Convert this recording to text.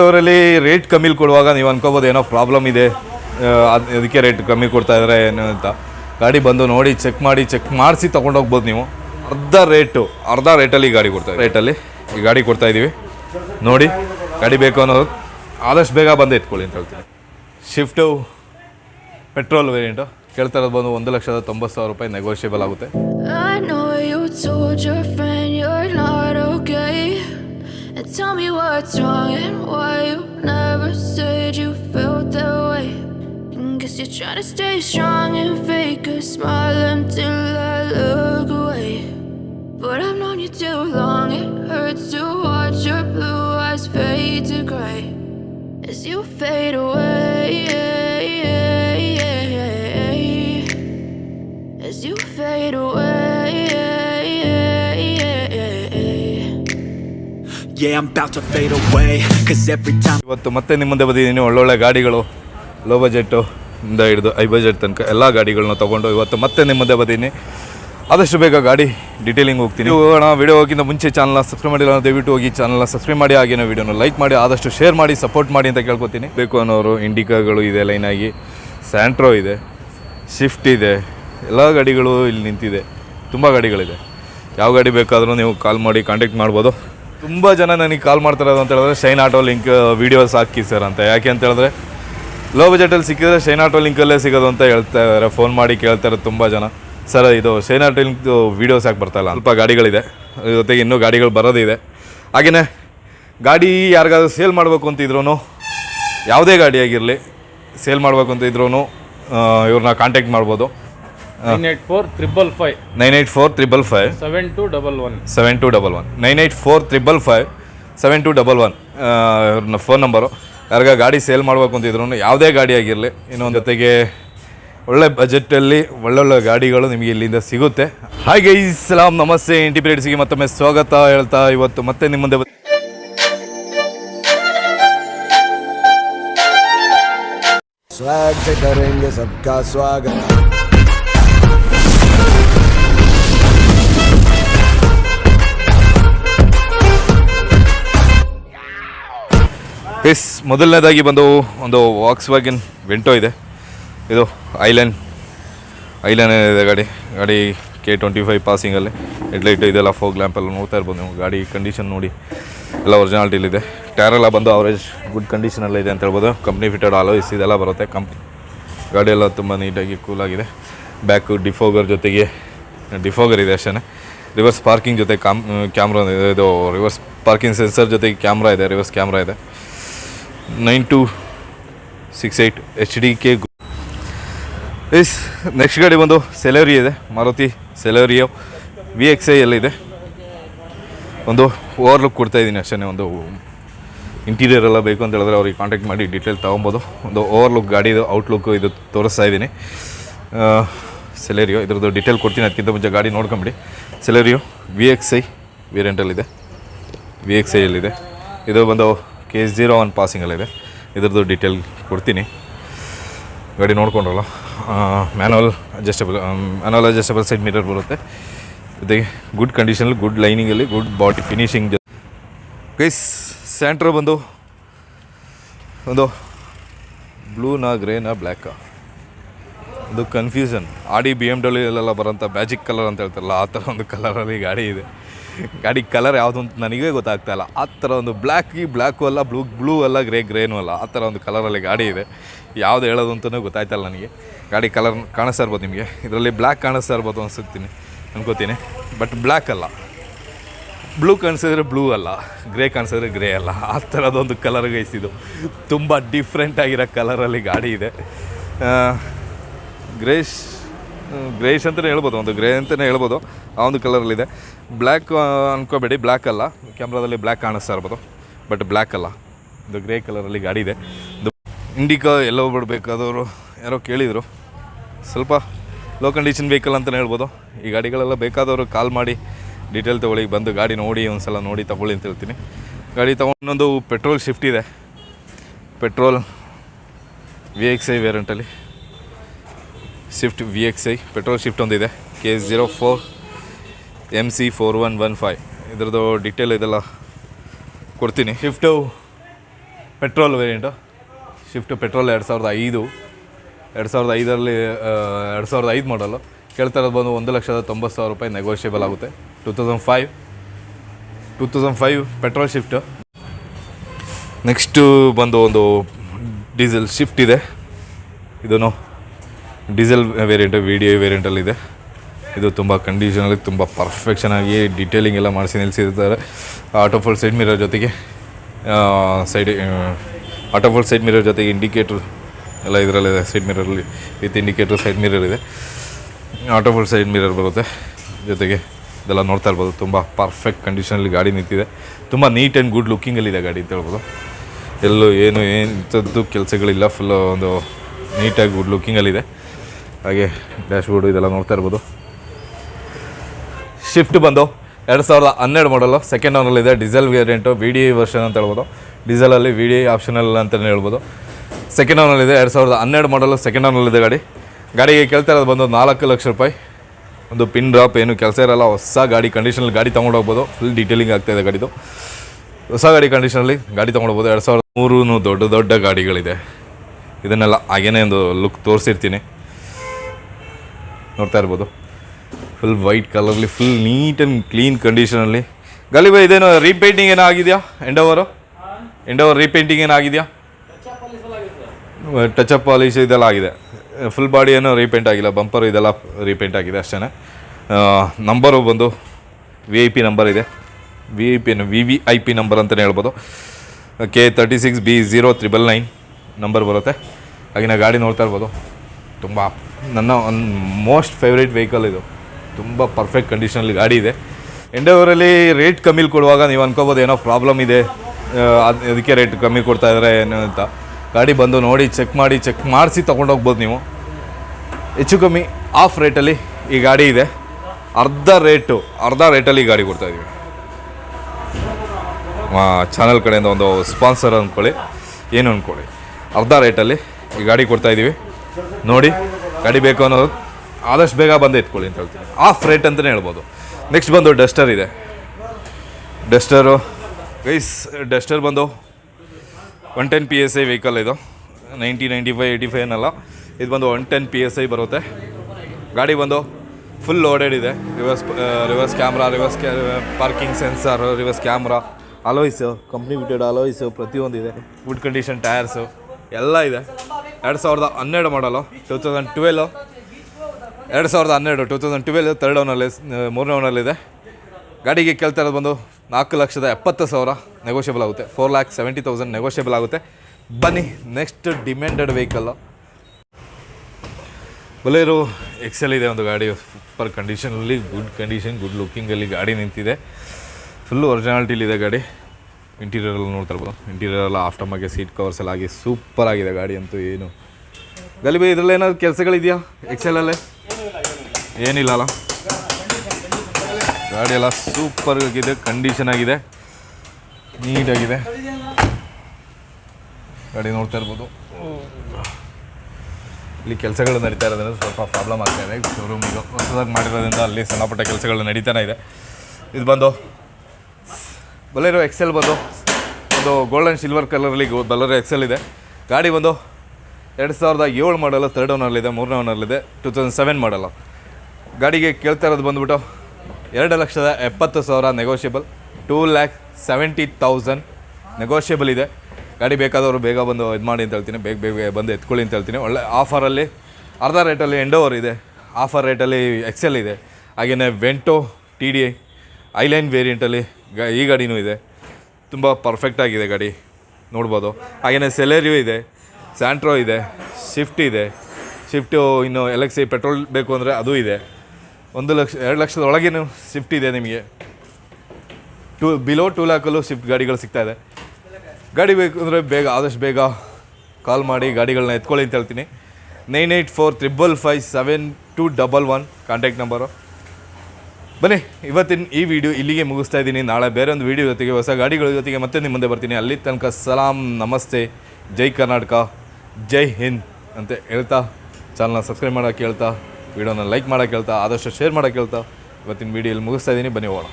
ಅವರಲ್ಲಿ ರೇಟ್ ಕಮ್ಮಿಲಿ ಕೊಡುವಾಗ ನೀವು ಅನ್ಕೋಬೋದು ಏನೋ ಪ್ರಾಬ್ಲಮ್ ಇದೆ. ಅದಕ್ಕೆ ರೇಟ್ ಕಮ್ಮಿ ಕೊಡ್ತಾ ಇದ್ದಾರೆ ಏನು ಅಂತ. ಗಾಡಿ ಬಂದು ನೋಡಿ ಚೆಕ್ ಮಾಡಿ ಚೆಕ್ ಮಾಡಿಸಿ ತೊಗೊಂಡೋಗ್ಬೋದು ನೀವು. ಅರ್ಧ ರೇಟು ಅರ್ಧ ರೇಟಲ್ಲಿ ಈ ಗಾಡಿ ಕೊಡ್ತಾ ರೇಟಲ್ಲಿ ಈ ಗಾಡಿ ಕೊಡ್ತಾ ಇದ್ದೀವಿ. ನೋಡಿ ಗಾಡಿ ಬೇಕು ಅನ್ನೋದು. ಆದಷ್ಟು ಬೇಗ ಬಂದು ಎತ್ಕೊಳ್ಳಿ ಅಂತ ಹೇಳ್ತೀನಿ. ಶಿಫ್ಟು ಪೆಟ್ರೋಲ್ ವೇರಿಯಂಟು ಕೇಳ್ತಾ ಇರೋದು ಬಂದು ಒಂದು ಲಕ್ಷದ ತೊಂಬತ್ತು ಸಾವಿರ ರೂಪಾಯಿ ನೆಗೋಷಿಯಬಲ್ ಆಗುತ್ತೆ. Tell me what's wrong and why you never said you felt that way. And guess you're trying to stay strong and fake a smile until I look away. But I've known you too long, it hurts to watch your blue eyes fade to gray as you fade away. ಇವತ್ತು ಮತ್ತೆ ನಿಮ್ಮ ಮುಂದೆ ಬಂದಿದ್ದೀನಿ. ಒಳ್ಳೊಳ್ಳೆ ಗಾಡಿಗಳು low budget ಇಂದ ಹಿಡಿದು I budget ತನಕ ಎಲ್ಲ ಗಾಡಿಗಳನ್ನ ತೊಗೊಂಡು ಇವತ್ತು ಮತ್ತೆ ನಿಮ್ಮ ಮುಂದೆ ಬಂದೀನಿ ಆದಷ್ಟು ಬೇಗ ಗಾಡಿ ಡೀಟೇಲಿಂಗ್ ಹೋಗ್ತೀನಿ. ಹೋಗೋಣ ವಿಡಿಯೋ ಹೋಗಿಂತ ಮುಂಚೆ ಚಾನಲ್ನ ಸಬ್ಸ್ಕ್ರೈಬ್ ಮಾಡಿಲ್ಲ ದಯವಿಟ್ಟು ಹೋಗಿ ಚಾನಲ್ನ ಸಬ್ಸ್ಕ್ರೈಬ್ ಮಾಡಿ ಆಗಿನ ವೀಡಿಯೋನ ಲೈಕ್ ಮಾಡಿ, ಆದಷ್ಟು ಶೇರ್ ಮಾಡಿ ಸಪೋರ್ಟ್ ಮಾಡಿ ಅಂತ ಕೇಳ್ಕೊತೀನಿ. ಬೇಕು ಅನ್ನೋರು ಇಂಡಿಕಾಗಳು ಇದೆ ಲೈನಾಗಿ ಸ್ಯಾಂಟ್ರೋ ಇದೆ ಶಿಫ್ಟ್ ಇದೆ, ಎಲ್ಲ ಗಾಡಿಗಳು ಇಲ್ಲಿ ನಿಂತಿದೆ. ತುಂಬ ಗಾಡಿಗಳಿದೆ. ಯಾವ ಗಾಡಿ ಬೇಕಾದರೂ ನೀವು ಕಾಲ್ ಮಾಡಿ ಕಾಂಟ್ಯಾಕ್ಟ್ ಮಾಡ್ಬೋದು. ತುಂಬ ಜನ ನನಗೆ ಕಾಲ್ ಮಾಡ್ತಾರೆ ಅಂತ ಹೇಳಿದ್ರೆ ಶೈನ್ ಆಟೋ ಲಿಂಕ್ ವೀಡಿಯೋಸ್ ಹಾಕಿ ಸರ್ ಅಂತ. ಯಾಕೆ ಅಂತ ಹೇಳಿದ್ರೆ ಲೋ ಬಜೆಟಲ್ಲಿ ಸಿಕ್ಕಿದ್ರೆ ಶೈನ್ ಆಟೋ ಲಿಂಕಲ್ಲೇ ಸಿಗೋದು ಅಂತ ಹೇಳ್ತಾ ಇದ್ದಾರೆ ಫೋನ್ ಮಾಡಿ ಕೇಳ್ತಾರೆ ತುಂಬ ಜನ. ಸರ್ ಇದು ಶೈನ್ ಆಟೋ ಲಿಂಕ್ ವೀಡಿಯೋಸ್ ಯಾಕೆ ಬರ್ತಾಯಿಲ್ಲ ಸ್ವಲ್ಪ ಗಾಡಿಗಳಿದೆ. ಜೊತೆಗೆ ಇನ್ನೂ ಗಾಡಿಗಳು ಬರೋದಿದೆ. ಹಾಗೆಯೇ ಗಾಡಿ ಯಾರಿಗಾದ್ರೂ ಸೇಲ್ ಮಾಡಬೇಕು ಅಂತಿದ್ರು ಯಾವುದೇ ಗಾಡಿ ಆಗಿರಲಿ ಸೇಲ್ ಮಾಡಬೇಕು ಅಂತ ಇದ್ರೂ ಇವ್ರನ್ನ ಕಾಂಟ್ಯಾಕ್ಟ್ ಮಾಡ್ಬೋದು. nine eight four triple five nine eight four triple five seven two double one seven two double one nine eight four triple five seven two double one ಇವ್ರನ್ನ ಫೋನ್ ನಂಬರು ಯಾರಿಗ ಗಾಡಿ sale ಮಾಡ್ಬೇಕು ಅಂತಿದ್ರು ಯಾವುದೇ ಗಾಡಿ ಆಗಿರಲಿ ಇನ್ನೊಂದು ಜೊತೆಗೆ ಒಳ್ಳೆ ಬಜೆಟಲ್ಲಿ ಒಳ್ಳೊಳ್ಳೆ ಗಾಡಿಗಳು ನಿಮಗೆ ಇಲ್ಲಿಂದ ಸಿಗುತ್ತೆ ಹಾಗೆ ಸಲಾಂ ನಮಸ್ತೆ ಇಂಟಿಪ್ರೇಟ್ಸ್ಗೆ ಮತ್ತೊಮ್ಮೆ ಸ್ವಾಗತ ಹೇಳ್ತಾ ಇವತ್ತು ಮತ್ತೆ ನಿಮ್ಮ ಮುಂದೆ ಬಂದ್- स्वैग से करेंगे सबका स्वागत ಎಸ್ ಮೊದಲನೇದಾಗಿ ಬಂದು ಒಂದು ವಾಕ್ಸ್ ವ್ಯಾಗನ್ ವೆಂಟೋ ಇದೆ ಇದು ಐಲ್ಯಾಂಡ್ ಐಲ್ಯಾಂಡ್ ಇದೆ ಗಾಡಿ. ಗಾಡಿ ಕೆ ಟ್ವೆಂಟಿ ಫೈವ್ ಪಾಸಿಂಗಲ್ಲಿ ಹೆಡ್ಲೈಟ್ ಇದೆಲ್ಲ ಫೋಗ್ ಲ್ಯಾಂಪ್ ಎಲ್ಲ ನೋಡ್ತಾ ಇರ್ಬೋದು ನೀವು. ಗಾಡಿ ಕಂಡೀಷನ್ ನೋಡಿ. ಎಲ್ಲ ಒರಿಜಿನಾಲಿಟಿಲಿದೆ ಟೈರೆಲ್ಲ ಬಂದು ಅವರೇಜ್ ಗುಡ್ ಕಂಡೀಷನಲ್ಲೇ ಇದೆ ಅಂತ ಹೇಳ್ಬೋದು. ಕಂಪ್ನಿ ಫಿಟೆಡ್ ಆಲೋಯ್ಸ್ ಇದೆಲ್ಲ ಬರುತ್ತೆ. ಕಂಪ್ನಿ ಗಾಡಿ ಎಲ್ಲ ತುಂಬ ನೀಟಾಗಿ ಕೂಲಾಗಿದೆ ಬ್ಯಾಕು ಡಿಫೋಗರ್ ಜೊತೆಗೆ ಡಿಫೋಗರ್ ಇದೆ ಅಷ್ಟೇ ರಿವರ್ಸ್ ಪಾರ್ಕಿಂಗ್ ಜೊತೆ ಕಾಮ್ ಕ್ಯಾಮ್ರಾ ಇದು. ರಿವರ್ಸ್ ಪಾರ್ಕಿಂಗ್ ಸೆನ್ಸರ್ ಜೊತೆಗೆ ಕ್ಯಾಮ್ರಾ ಇದೆ. ರಿವರ್ಸ್ ಕ್ಯಾಮ್ರಾ ಇದೆ. Nine two six eight H D K is next ಗಾಡಿ ಬಂದು ಸೆಲೆರಿ ಇದೆ, Maruti Celerio V X I ಎಲ್ಲ ಇದೆ ಒಂದು ಕೊಡ್ತಾ ಇದ್ದೀನಿ ಅಷ್ಟೇ ಒಂದು ಇಂಟೀರಿಯರ್ ಎಲ್ಲ ಬೇಕು ಅಂತ ಹೇಳಿದ್ರೆ ಅವ್ರಿಗೆ ಕಾಂಟ್ಯಾಕ್ಟ್ ಮಾಡಿ ಡೀಟೇಲ್ ತೊಗೊಬೋದು. ಒಂದು ಓವರ್ ಲುಕ್ ಗಾಡಿದು ಔಟ್ಲುಕ್ ಇದು ತೋರಿಸ್ತಾ ಇದ್ದೀನಿ. ಸೆಲೆರಿಯೋ ಇದ್ರದ್ದು ಡೀಟೇಲ್ ಕೊಡ್ತೀನಿ, ಅದಕ್ಕಿಂತ ಮುಂಚೆ ಗಾಡಿ ನೋಡ್ಕೊಂಬಿಡಿ. ಸೆಲೆರಿಯೋ ವಿ ಎಕ್ಸ್ ಐ ವೇರಿಯಂಟಲ್ಲಿದೆ ವಿ ಎಕ್ಸ್ ಐಯಲ್ಲಿದೆ ಇದು ಬಂದು ಕೆ ಎಸ್ ಜೀರೋ ಒನ್ ಪಾಸಿಂಗಲ್ಲಿದೆ ಇದ್ರದ್ದು ಡೀಟೇಲ್ ಕೊಡ್ತೀನಿ. ಗಾಡಿ ನೋಡ್ಕೊಂಡ್ರಲ್ಲ. Manual adjustable manual adjustable side mirror ಬರುತ್ತೆ. ಜೊತೆಗೆ ಗುಡ್ ಕಂಡೀಷನಲ್ಲಿ good ಲೈನಿಂಗಲ್ಲಿ good body finishing guys Santro ಬಂದು, ಒಂದು ಬ್ಲೂನಾ ಗ್ರೇನಾ ಬ್ಲ್ಯಾಕಾ ಅದು ಕನ್ಫ್ಯೂಷನ್ ಆಡಿ ಬಿ ಎಂ ಡಬ್ಲ್ಯೂಲೆಲ್ಲ ಬರೋಂಥ ಮ್ಯಾಜಿಕ್ ಕಲರ್ ಅಂತ ಹೇಳ್ತಾರಲ್ಲ, ಆ ಥರ ಒಂದು ಕಲರಲ್ಲಿ ಗಾಡಿ ಇದೆ. ಗಾಡಿ ಕಲರ್ ಯಾವುದು ಅಂತ ನನಗೇ ಗೊತ್ತಾಗ್ತಾ ಇಲ್ಲ. ಆ ಥರ ಒಂದು ಬ್ಲ್ಯಾಕಿ ಬ್ಲ್ಯಾಕು ಅಲ್ಲ ಬ್ಲೂ ಬ್ಲೂ ಅಲ್ಲ ಗ್ರೇ ಗ್ರೇನೂ ಅಲ್ಲ. ಆ ಥರ ಒಂದು ಕಲರಲ್ಲಿ ಗಾಡಿ ಇದೆ. ಯಾವುದು ಹೇಳೋದು ಅಂತಲೂ ಗೊತ್ತಾಯ್ತಲ್ಲ ನನಗೆ. ಗಾಡಿ ಕಲರ್ ಕಾಣಿಸ್ತಾ ಇರ್ಬೋದು ನಿಮಗೆ. ಇದರಲ್ಲಿ ಬ್ಲ್ಯಾಕ್ ಕಾಣಿಸ್ತಾ ಇರ್ಬೋದು ಅನ್ಸುತ್ತೀನಿ, ಅನ್ಕೋತೀನಿ. ಬಟ್ ಬ್ಲ್ಯಾಕ್ ಅಲ್ಲ. ಬ್ಲೂ ಕಾಣಿಸಿದ್ರೆ ಬ್ಲೂ ಅಲ್ಲ. ಗ್ರೇ ಕಾಣಿಸಿದ್ರೆ ಗ್ರೇ ಅಲ್ಲ. ಆ ಥರದೊಂದು ಕಲರ್ ಗೈಸಿದು ತುಂಬ ಡಿಫ್ರೆಂಟಾಗಿರೋ ಕಲರಲ್ಲಿ ಗಾಡಿ ಇದೆ. ಗ್ರೇಶ್ ಗ್ರೇಶ್ ಅಂತಲೇ ಹೇಳ್ಬೋದು, ಒಂದು ಗ್ರೇ ಅಂತಲೇ ಹೇಳ್ಬೋದು. ಆ ಒಂದು ಕಲರಲ್ಲಿದೆ. ಬ್ಲ್ಯಾಕ್ ಅನ್ಕೋಬೇಡಿ ಬ್ಲ್ಯಾಕ್ ಅಲ್ಲ. ಕ್ಯಾಮ್ರಾದಲ್ಲಿ ಬ್ಲ್ಯಾಕ್ ಕಾಣಿಸ್ತಾ ಇರ್ಬೋದು. ಬಟ್ ಬ್ಲ್ಯಾಕ್ ಅಲ್ಲ. ಇದು ಗ್ರೇ ಕಲರಲ್ಲಿ ಗಾಡಿ ಇದೆ. ಇಂಡಿಕಾ ಎಲ್ಲೋ ಬಿಡಬೇಕಾದವರು ಯಾರೋ ಕೇಳಿದರು. ಸ್ವಲ್ಪ ಲೋ ಕಂಡೀಷನ್ ವೆಹಿಕಲ್ ಅಂತಲೇ ಹೇಳ್ಬೋದು. ಈ ಗಾಡಿಗಳೆಲ್ಲ ಬೇಕಾದವರು ಕಾಲ್ ಮಾಡಿ ಡೀಟೇಲ್ ತೊಗೊಳ್ಳಿ, ಬಂದು ಗಾಡಿ ನೋಡಿ ಒಂದು ಸಲ ನೋಡಿ ತಗೊಳ್ಳಿ ಅಂತ ಹೇಳ್ತೀನಿ. ಗಾಡಿ ತೊಗೊಂಡು ಪೆಟ್ರೋಲ್ ಶಿಫ್ಟ್ ಇದೆ. Petrol V X I ವೇರಿಯಂಟಲ್ಲಿ Swift V X I petrol Swift ಒಂದಿದೆ K S zero four M C four one one five ಇದ್ರದ್ದು ಡಿಟೇಲ್ ಇದೆಲ್ಲ ಕೊಡ್ತೀನಿ. Swift petrol variant Swift petrol ಎರಡು ಸಾವಿರದ ಐದು. ಎರಡು ಸಾವಿರದ ಐದರಲ್ಲಿ ಎರಡು ಸಾವಿರದ ಐದು ಮಾಡಲು ಕೇಳ್ತಾ ಇರೋದು ಬಂದು ಒಂದು ಲಕ್ಷದ ತೊಂಬತ್ತು ಸಾವಿರ ರೂಪಾಯಿ ನೆಗೋಷಿಯೇಬಲ್ ಆಗುತ್ತೆ. Two thousand five two thousand five petrol Swift next ಬಂದು ಒಂದು ಡೀಸೆಲ್ ಶಿಫ್ಟ್ ಇದೆ. ಇದನ್ನು diesel variant V D I ವೇರಿಯಂಟಲ್ಲಿದೆ ಇದು. ತುಂಬ ಕಂಡೀಷನಲ್ಲಿ ತುಂಬ ಪರ್ಫೆಕ್ಷನಾಗಿ ಡಿಟೇಲಿಂಗ್ ಎಲ್ಲ ಮಾಡಿಸಿ ನಿಲ್ಲಿಸಿರ್ತಾರೆ ಆಟೋ ಫುಲ್ ಸೈಡ್ ಮಿರರ್ ಜೊತೆಗೆ side auto fold side mirror ಜೊತೆಗೆ ಇಂಡಿಕೇಟ್ರ್ ಎಲ್ಲ ಇದರಲ್ಲಿದೆ ಸೈಡ್ ಮಿರರಲ್ಲಿ ವಿತ್ ಇಂಡಿಕೇಟ್ರ್ ಸೈಡ್ ಮಿರರ್ ಇದೆ. ಆಟೋ ಫುಲ್ ಸೈಡ್ ಮಿರರ್ ಬರುತ್ತೆ. ಜೊತೆಗೆ ಇದೆಲ್ಲ ನೋಡ್ತಾ ಇರ್ಬೋದು, ತುಂಬ ಪರ್ಫೆಕ್ಟ್ ಕಂಡೀಷನಲ್ಲಿ ಗಾಡಿ ನಿಂತಿದೆ. ತುಂಬ ನೀಟ್ ಆ್ಯಂಡ್ ಗುಡ್ ಲುಕ್ಕಿಂಗಲ್ಲಿದೆ ಗಾಡಿ ಅಂತ ಹೇಳ್ಬೋದು. ಎಲ್ಲೂ ಏನು ಎಂಥದ್ದು ಕೆಲಸಗಳಿಲ್ಲ ಫುಲ್ಲು ಒಂದು ನೀಟಾಗಿ ಗುಡ್ ಲುಕ್ಕಿಂಗಲ್ಲಿದೆ ಹಾಗೆ ಡ್ಯಾಶ್ಬೋರ್ಡು ಇದೆಲ್ಲ ನೋಡ್ತಾ ಇರ್ಬೋದು. ಶಿಫ್ಟ್ ಬಂದು ಎರಡು ಸಾವಿರದ ಹನ್ನೆರಡು ಮಾಡಲು second ಓನಲ್ಲಿದೆ diesel variant V D version ಅಂತ ಹೇಳ್ಬೋದು. ಡೀಸೆಲಲ್ಲಿ ವಿ ಡಿ ಆಪ್ಷನಲ್ ಅಂತಲೇ ಹೇಳ್ಬೋದು. ಸೆಕೆಂಡ್ ಓನಲ್ಲಿದೆ ಎರಡು ಸಾವಿರದ ಹನ್ನೆರಡು ಮಾಡಲು ಸೆಕೆಂಡ್ ಓನಲ್ಲಿದೆ ಗಾಡಿ. ಗಾಡಿಗೆ ಕೇಳ್ತಾ ಇರೋದು ಬಂದು ನಾಲ್ಕು ಲಕ್ಷ ರೂಪಾಯಿ. ಒಂದು ಪಿನ್ ಡ್ರಾಪ್ ಏನು ಕೆಲಸ ಇರಲ್ಲ, ಹೊಸ ಗಾಡಿ ಕಂಡೀಷನಲ್ಲಿ ಗಾಡಿ ತೊಗೊಂಡು ಹೋಗ್ಬೋದು. ಫುಲ್ ಡೀಟೇಲಿಂಗ್ ಆಗ್ತಾಯಿದೆ ಗಾಡಿದು. ಹೊಸ ಗಾಡಿ ಕಂಡೀಷನಲ್ಲಿ ಗಾಡಿ ತೊಗೊಂಡೋಗ್ಬೋದು ಎರಡು ಸಾವಿರದ ಮೂರೂ ದೊಡ್ಡ ದೊಡ್ಡ ಗಾಡಿಗಳಿದೆ. ಇದನ್ನೆಲ್ಲ ಹಾಗೇನೇ ಒಂದು ಲುಕ್ ತೋರಿಸಿರ್ತೀನಿ. ನೋಡ್ತಾ ಇರ್ಬೋದು. ಫುಲ್ ವೈಟ್ ಕಲರ್ಲಿ ಫುಲ್ ನೀಟ್ ಆ್ಯಂಡ್ ಕ್ಲೀನ್ ಕಂಡೀಷನಲ್ಲಿ ಗಲಿಬ ಇದೇನು ರೀಪೇಂಟಿಂಗ್ ಏನೋ ಆಗಿದೆಯಾ ಎಂಡೋವರು ಎಂಡೋವರ್ ರೀಪೇಂಟಿಂಗ್ ಏನಾಗಿದೆಯಾ? ಟಚ್ ಅಪ್ ಪಾಲಿಶ್ ಇದೆಲ್ಲ ಆಗಿದೆ. ಫುಲ್ ಬಾಡಿ ಏನೋ ರೀಪೇಂಟ್ ಆಗಿಲ್ಲ. ಬಂಪರ್ ಇದೆಲ್ಲ ರೀಪೇಂಟ್ ಆಗಿದೆ ಅಷ್ಟೇ ನಂಬರು ಬಂದು ವಿ ಐ ಪಿ ನಂಬರ್ ಇದೆ. V I P V V I P number ಅಂತಲೇ ಹೇಳ್ಬೋದು. K thirty six B zero triple nine number ಬರುತ್ತೆ. ಹಾಗೆ ಗಾಡಿ ನೋಡ್ತಾ ಇರ್ಬೋದು. ತುಂಬ ನನ್ನ ಒಂದು ಮೋಸ್ಟ್ ಫೇವ್ರೇಟ್ ವೆಹಿಕಲ್ ಇದು. ತುಂಬ ಪರ್ಫೆಕ್ಟ್ ಕಂಡೀಷನಲ್ಲಿ ಗಾಡಿ ಇದೆ. ಎಂಡೋವರಲ್ಲಿ ರೇಟ್ ಕಮ್ಮಿಲಿ ಕೊಡುವಾಗ ನೀವು ಅನ್ಕೋಬೋದು ಏನೋ ಪ್ರಾಬ್ಲಮ್ ಇದೆ. ಅದು ಅದ್- ಅದಕ್ಕೆ ರೇಟ್ ಕಮ್ಮಿ ಕೊಡ್ತಾ ಇದ್ದಾರೆ ಏನು ಅಂತ. ಗಾಡಿ ಬಂದು ನೋಡಿ ಚೆಕ್ ಮಾಡಿ ಚೆಕ್ ಮಾಡಿಸಿ ತೊಗೊಂಡೋಗ್ಬೋದು ನೀವು. ಹೆಚ್ಚು ಕಮ್ಮಿ ಆಫ್ ರೇಟಲ್ಲಿ ಈ ಗಾಡಿ ಇದೆ. ಅರ್ಧ ರೇಟು ಅರ್ಧ ರೇಟಲ್ಲಿ ಈ ಗಾಡಿ ಕೊಡ್ತಾ ಇದ್ದೀವಿ. ಚಾನಲ್ ಕಡೆಯಿಂದ ಒಂದು ಸ್ಪಾನ್ಸರ್ ಅಂದ್ಕೊಳ್ಳಿ ಏನು ಅಂದ್ಕೊಳ್ಳಿ ಅರ್ಧ ರೇಟಲ್ಲಿ ಈ ಗಾಡಿ ಕೊಡ್ತಾ ಇದ್ದೀವಿ. ನೋಡಿ ಗಾಡಿ ಬೇಕು ಅನ್ನೋದು ಆದಷ್ಟು ಬೇಗ ಬಂದು ಎತ್ಕೊಳ್ಳಿ ಅಂತ ಹೇಳ್ತೀನಿ. ಆಫ್ ರೇಟ್ ಅಂತಲೇ ಹೇಳ್ಬೋದು. ನೆಕ್ಸ್ಟ್ ಬಂದು ಡಸ್ಟರ್ ಇದೆ. ಡಸ್ಟರು ಗೈಸ್ ಡಸ್ಟರ್ ಬಂದು one ten P S I vehicle ಇದು. Ninety ninety five eighty five ಏನಲ್ಲ ಇದು ಬಂದು one ten P S I ಬರುತ್ತೆ. ಗಾಡಿ ಬಂದು ಫುಲ್ ಲೋಡೆಡ್ ಇದೆ. Reverse reverse camera reverse parking sensor reverse camera alloys company fitted alloys ಪ್ರತಿಯೊಂದು ಇದೆ. ಗುಡ್ ಕಂಡೀಷನ್ ಟೈರ್ಸು ಎಲ್ಲ ಇದೆ. ಎರಡು ಸಾವಿರದ ಹನ್ನೆರಡು ಮಾಡಲು ಟೂ ತೌಸಂಡ್ ಟ್ವೆಲ್ಲು ಎರಡು ಸಾವಿರದ ಹನ್ನೆರಡು ಟೂ ತೌಸಂಡ್ ಟ್ವೆಲ್ ತರ್ಡ್ ಓನಲ್ಲಿ ಮೂರನೇ ಓನಲ್ಲಿದೆ ಗಾಡಿಗೆ ಕೇಳ್ತಾ ಇರೋದು ಬಂದು ನಾಲ್ಕು ಲಕ್ಷದ ಎಪ್ಪತ್ತು ಸಾವಿರ ನೆಗೋಷಿಯಬಲ್ ಆಗುತ್ತೆ. Four lakh seventy thousand negotiable ಆಗುತ್ತೆ. ಬನ್ನಿ next demanded vehicle Bolero excel ಇದೆ ಒಂದು ಗಾಡಿ ಸೂಪರ್ ಕಂಡೀಷನಲ್ಲಿ ಗುಡ್ ಕಂಡೀಷನ್ ಗುಡ್ ಲುಕ್ಕಿಂಗಲ್ಲಿ ಗಾಡಿ ನಿಂತಿದೆ. ಫುಲ್ಲು ಒರಿಜಿನಾಲಿಟಿಲಿದೆ ಗಾಡಿ. ಇಂಟೀರಿಯರಲ್ಲಿ ನೋಡ್ತಾ ಇರ್ಬೋದು. ಇಂಟೀರಿಯರ್ ಎಲ್ಲ ಆಫ್ಟರ್ ಮಾಗೆ ಸೀಟ್ ಕವರ್ಸ್ ಎಲ್ಲ ಆಗಿ ಸೂಪರ್ ಆಗಿದೆ ಗಾಡಿ ಅಂತೂ ಏನು. ಗಲಿಬಿ, ಇದರಲ್ಲಿ ಏನಾದ್ರು ಕೆಲಸಗಳಿದೆಯಾ? ಎಕ್ಸೆಲಲ್ಲೇ ಏನಿಲ್ಲ ಅಲ್ಲ. ಗಾಡಿ ಎಲ್ಲ ಸೂಪರ್ ಆಗಿದೆ ಕಂಡೀಷನ್ ಆಗಿದೆ. ನೀಟಾಗಿದೆ ಗಾಡಿ ನೋಡ್ತಾ ಇರ್ಬೋದು. ಇಲ್ಲಿ ಕೆಲಸಗಳು ನಡೀತಾ ಇರೋದ್ರಿಂದ ಸ್ವಲ್ಪ ಪ್ರಾಬ್ಲಮ್ ಆಗ್ತಾ ಇದೆ. ಶೋರೂಮಿಗೆ ಹೊಸದಾಗಿ ಮಾಡಿರೋದ್ರಿಂದ ಅಲ್ಲಿ ಸಣ್ಣಪುಟ್ಟ ಕೆಲಸಗಳು ನಡೀತಾನೆ ಇದೆ. ಇದು ಬಂದು ಬಲೇರೋ ಎಕ್ಸೆಲ್ ಬಂದು, ಒಂದು ಗೋಲ್ಡನ್ ಸಿಲ್ವರ್ ಕಲರಲ್ಲಿ ಬಲೇರೋ ಎಕ್ಸೆಲ್ ಇದೆ. ಗಾಡಿ ಬಂದು ಎರಡು ಸಾವಿರದ ಏಳು ಮಾಡಲ್ಲ ತರ್ಡ್ ಓನರ್ಲಿದೆ ಮೂರನೇ ಓನರ್ಲಿದೆ ಟು ತೌಸಂಡ್ ಸೆವೆನ್ ಮಾಡಲ್ಲ ಗಾಡಿಗೆ ಕೇಳ್ತಾ ಇರೋದು ಬಂದುಬಿಟ್ಟು ಎರಡು ಲಕ್ಷದ ಎಪ್ಪತ್ತು ಸಾವಿರ negotiable two lakh seventy thousand negotiable ಇದೆ. ಗಾಡಿ ಬೇಕಾದವರು ಬೇಗ ಬಂದು ಇದು ಮಾಡಿ ಅಂತ ಹೇಳ್ತೀನಿ, ಬೇಗ ಬೇಗ ಬಂದು ಎತ್ಕೊಳ್ಳಿ ಅಂತ ಹೇಳ್ತೀನಿ. ಒಳ್ಳೆ ಆಫರಲ್ಲಿ ಅರ್ಧ ರೇಟಲ್ಲಿ ಎಂಡೋವರ್ ಇದೆ ಆಫರ್ ರೇಟಲ್ಲಿ ಎಕ್ಸೆಲ್ ಇದೆ. ಹಾಗೆಯೇ ವೆಂಟೋ ಟಿ ಡಿ ಐಲೈನ್ ವೇರಿಯಂಟಲ್ಲಿ ಈ ಗಾಡಿನೂ ಇದೆ. ತುಂಬ ಪರ್ಫೆಕ್ಟಾಗಿದೆ ಗಾಡಿ. ನೋಡ್ಬೋದು. ಹಾಗೆಯೇ ಸೆಲೆರಿಯೂ ಇದೆ. ಸ್ಯಾಂಟ್ರೋ ಇದೆ. ಶಿಫ್ಟ್ ಇದೆ. ಶಿಫ್ಟು ಇನ್ನು ಎಲೆಕ್ಸಿ ಪೆಟ್ರೋಲ್ ಬೇಕು ಅಂದರೆ ಅದು ಇದೆ. ಒಂದು ಲಕ್ಷ ಎರಡು ಲಕ್ಷದ ಒಳಗೇನು ಶಿಫ್ಟ್ ಇದೆ ನಿಮಗೆ. ಟೂ ಬಿಲೋ ಟೂ ಲ್ಯಾಕಲ್ಲೂ ಶಿಫ್ಟ್ ಗಾಡಿಗಳು ಸಿಗ್ತಾ ಇದೆ. ಗಾಡಿ ಬೇಕು ಅಂದರೆ ಬೇಗ ಆದಷ್ಟು ಬೇಗ ಕಾಲ್ ಮಾಡಿ ಗಾಡಿಗಳನ್ನ ಎತ್ಕೊಳ್ಳಿ ಅಂತ ಹೇಳ್ತೀನಿ. Nine eight four triple five seven two double one contact number ಬನ್ನಿ, ಇವತ್ತಿನ ಈ ವಿಡಿಯೋ ಇಲ್ಲಿಗೆ ಮುಗಿಸ್ತಾ ಇದ್ದೀನಿ. ನಾಳೆ ಬೇರೆ ಒಂದು ವಿಡಿಯೋ ಜೊತೆಗೆ, ಹೊಸ ಗಾಡಿಗಳ ಜೊತೆಗೆ ಮತ್ತೆ ನಿಮ್ಮ ಮುಂದೆ ಬರ್ತೀನಿ. ಅಲ್ಲಿ ತನಕ ಸಲಾಂ, ನಮಸ್ತೆ, ಜೈ ಕರ್ನಾಟಕ, ಜೈ ಹಿಂದ್ ಅಂತ ಹೇಳ್ತಾ ಚಾನಲ್ನ ಸಬ್ಸ್ಕ್ರೈಬ್ ಮಾಡೋಕ್ಕೆ ಹೇಳ್ತಾ ವಿಡಿಯೋನ ಲೈಕ್ ಮಾಡೋಕ್ಕೆ ಹೇಳ್ತಾ, ಆದಷ್ಟು ಶೇರ್ ಮಾಡೋಕ್ಕೆ ಹೇಳ್ತಾ, ಇವತ್ತಿನ ವಿಡಿಯೋಲ್ಲಿ ಮುಗಿಸ್ತಾ ಇದ್ದೀನಿ. ಬನ್ನಿ, ಹೋಗೋಣ.